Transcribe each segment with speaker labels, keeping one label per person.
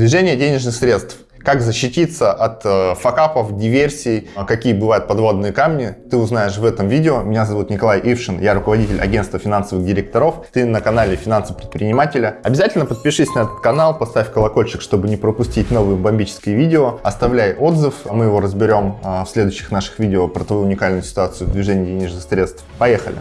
Speaker 1: Движение денежных средств. Как защититься от э, факапов, диверсий, а какие бывают подводные камни, ты узнаешь в этом видео. Меня зовут Николай Ившин, я руководитель агентства финансовых директоров. Ты на канале Финансы предпринимателя. Обязательно подпишись на этот канал, поставь колокольчик, чтобы не пропустить новые бомбические видео. Оставляй отзыв, мы его разберем э, в следующих наших видео про твою уникальную ситуацию в движении денежных средств. Поехали!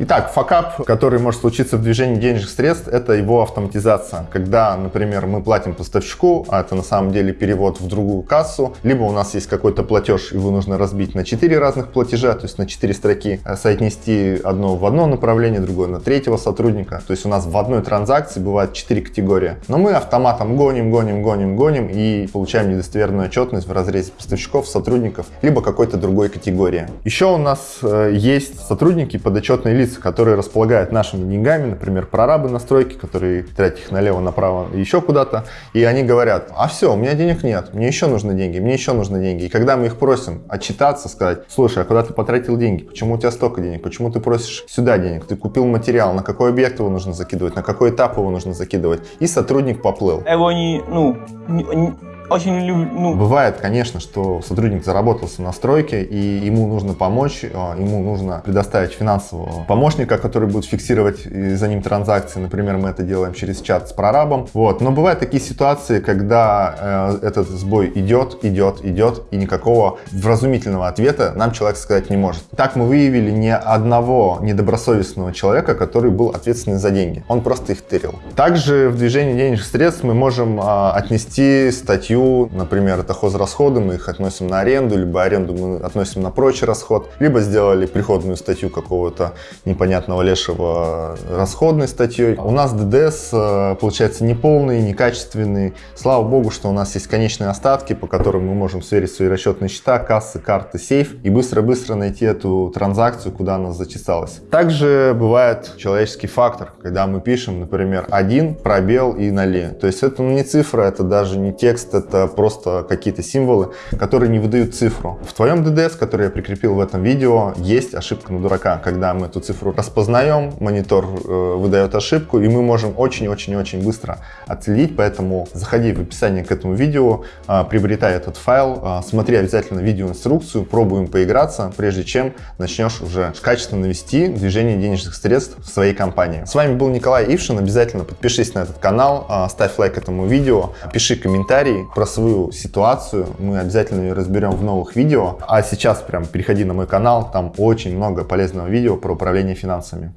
Speaker 1: Итак, факап, который может случиться в движении денежных средств, это его автоматизация. Когда, например, мы платим поставщику, а это на самом деле перевод в другую кассу, либо у нас есть какой-то платеж, его нужно разбить на 4 разных платежа, то есть на 4 строки, а соотнести одно в одно направление, другое на третьего сотрудника. То есть у нас в одной транзакции бывает 4 категории. Но мы автоматом гоним, гоним, гоним, гоним и получаем недостоверную отчетность в разрезе поставщиков, сотрудников, либо какой-то другой категории. Еще у нас э, есть сотрудники подотчетные лица, лица, которые располагают нашими деньгами, например, прорабы на стройке, которые тратят их налево, направо, еще куда-то, и они говорят, а все, у меня денег нет, мне еще нужны деньги, мне еще нужны деньги. И когда мы их просим отчитаться, сказать, слушай, а куда ты потратил деньги, почему у тебя столько денег, почему ты просишь сюда денег, ты купил материал, на какой объект его нужно закидывать, на какой этап его нужно закидывать, и сотрудник поплыл.
Speaker 2: Его не, ну, не, очень люблю. Ну...
Speaker 1: Бывает, конечно, что сотрудник заработался на стройке, и ему нужно помочь, а, ему нужно предоставить финансового помощника, который будет фиксировать за ним транзакции. Например, мы это делаем через чат с прорабом. Вот. Но бывают такие ситуации, когда э, этот сбой идет, идет, идет, и никакого вразумительного ответа нам человек сказать не может. Так мы выявили ни одного недобросовестного человека, который был ответственный за деньги. Он просто их тырил. Также в движении денежных средств мы можем э, отнести статью статью, например, это хозрасходы, мы их относим на аренду, либо аренду мы относим на прочий расход, либо сделали приходную статью какого-то непонятного лешего расходной статьей. У нас ДДС э, получается неполный, некачественный. Слава богу, что у нас есть конечные остатки, по которым мы можем сверить свои расчетные счета, кассы, карты, сейф и быстро-быстро найти эту транзакцию, куда она зачесалась. Также бывает человеческий фактор, когда мы пишем, например, один пробел и нале. То есть это не цифра, это даже не текст, это это просто какие-то символы, которые не выдают цифру. В твоем DDS, который я прикрепил в этом видео, есть ошибка на дурака. Когда мы эту цифру распознаем, монитор э, выдает ошибку, и мы можем очень-очень-очень быстро отследить. Поэтому заходи в описание к этому видео, э, приобретай этот файл, э, смотри обязательно видеоинструкцию, пробуем поиграться, прежде чем начнешь уже качественно вести движение денежных средств в своей компании. С вами был Николай Ившин. Обязательно подпишись на этот канал, э, ставь лайк этому видео, пиши комментарий, про свою ситуацию, мы обязательно ее разберем в новых видео. А сейчас прям переходи на мой канал, там очень много полезного видео про управление финансами.